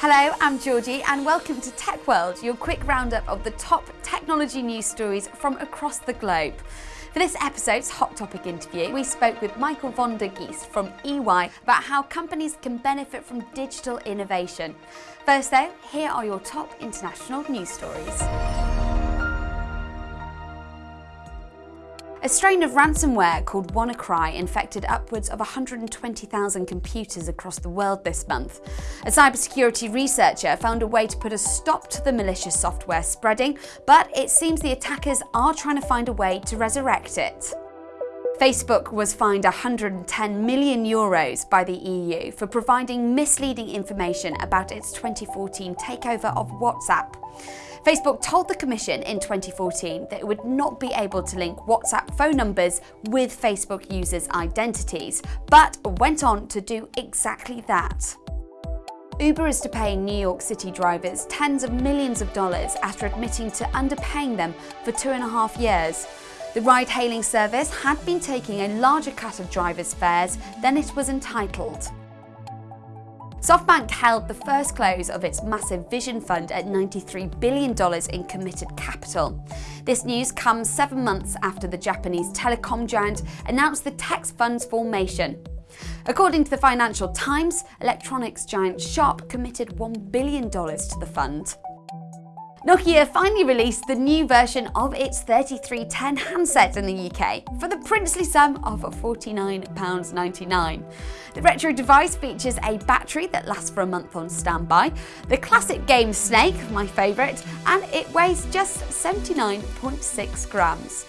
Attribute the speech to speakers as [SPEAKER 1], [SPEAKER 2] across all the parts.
[SPEAKER 1] Hello, I'm Georgie and welcome to Tech World, your quick roundup of the top technology news stories from across the globe. For this episode's Hot Topic interview, we spoke with Michael von der Geest from EY about how companies can benefit from digital innovation. First though, here are your top international news stories. A strain of ransomware called WannaCry infected upwards of 120,000 computers across the world this month. A cybersecurity researcher found a way to put a stop to the malicious software spreading, but it seems the attackers are trying to find a way to resurrect it. Facebook was fined 110 million euros by the EU for providing misleading information about its 2014 takeover of WhatsApp. Facebook told the Commission in 2014 that it would not be able to link WhatsApp phone numbers with Facebook users' identities, but went on to do exactly that. Uber is to pay New York City drivers tens of millions of dollars after admitting to underpaying them for two and a half years. The ride-hailing service had been taking a larger cut of drivers' fares than it was entitled. SoftBank held the first close of its massive vision fund at $93 billion in committed capital. This news comes seven months after the Japanese telecom giant announced the tax fund's formation. According to the Financial Times, electronics giant Sharp committed $1 billion to the fund. Nokia finally released the new version of its 3310 handset in the UK for the princely sum of £49.99. The retro device features a battery that lasts for a month on standby, the classic game Snake, my favourite, and it weighs just 79.6 grams.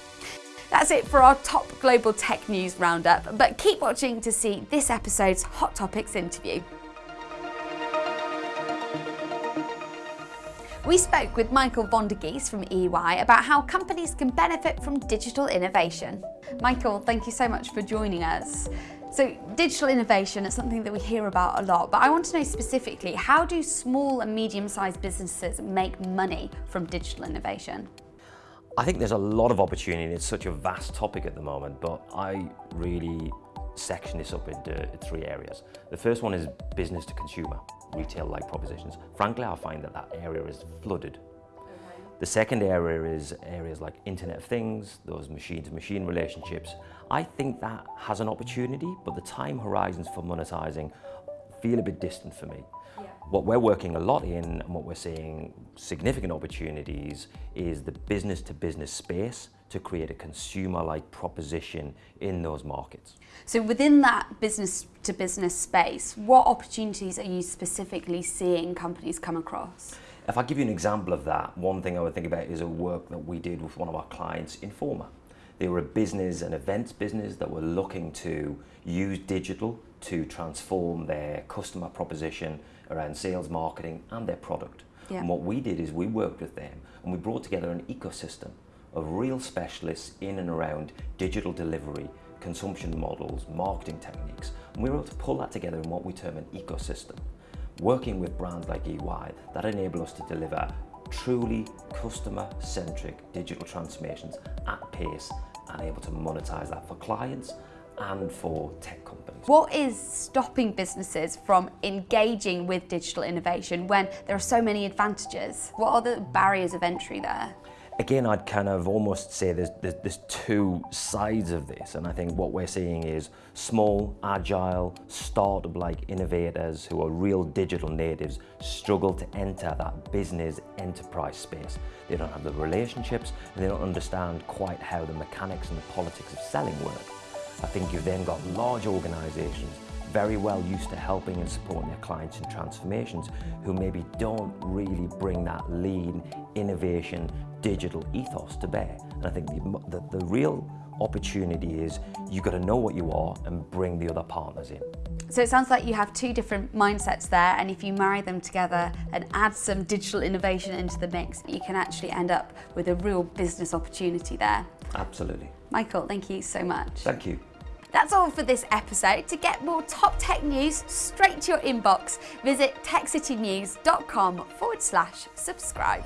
[SPEAKER 1] That's it for our top global tech news roundup, but keep watching to see this episode's Hot Topics interview. We spoke with Michael von der Geest from EY about how companies can benefit from digital innovation. Michael, thank you so much for joining us. So digital innovation is something that we hear about a lot, but I want to know specifically, how do small and medium-sized businesses make money from digital innovation?
[SPEAKER 2] I think there's a lot of opportunity. It's such a vast topic at the moment, but I really section this up into three areas. The first one is business to consumer, retail-like propositions. Frankly, I find that that area is flooded. The second area is areas like Internet of Things, those machine-to-machine -machine relationships. I think that has an opportunity, but the time horizons for monetizing feel a bit distant for me. Yeah. What we're working a lot in and what we're seeing significant opportunities is the business-to-business -business space to create a consumer-like proposition in those markets.
[SPEAKER 1] So within that business-to-business -business space, what opportunities are you specifically seeing companies come across?
[SPEAKER 2] If I give you an example of that, one thing I would think about is a work that we did with one of our clients, Informa. They were a business, an events business that were looking to use digital to transform their customer proposition around sales, marketing and their product. Yeah. And what we did is we worked with them and we brought together an ecosystem of real specialists in and around digital delivery, consumption models, marketing techniques. And we were able to pull that together in what we term an ecosystem, working with brands like EY that enable us to deliver truly customer-centric digital transformations at pace and able to monetize that for clients and for tech companies.
[SPEAKER 1] What is stopping businesses from engaging with digital innovation when there are so many advantages? What are the barriers of entry there?
[SPEAKER 2] Again, I'd kind of almost say there's, there's, there's, two sides of this. And I think what we're seeing is small, agile, startup-like innovators who are real digital natives struggle to enter that business enterprise space. They don't have the relationships and they don't understand quite how the mechanics and the politics of selling work. I think you've then got large organizations very well used to helping and supporting their clients in transformations who maybe don't really bring that lean, innovation, digital ethos to bear. And I think the, the, the real opportunity is you've got to know what you are and bring the other partners in.
[SPEAKER 1] So it sounds like you have two different mindsets there and if you marry them together and add some digital innovation into the mix, you can actually end up with a real business opportunity there.
[SPEAKER 2] Absolutely.
[SPEAKER 1] Michael, thank you so much.
[SPEAKER 2] Thank you.
[SPEAKER 1] That's all for this episode. To get more top tech news straight to your inbox, visit techcitynews.com forward slash subscribe.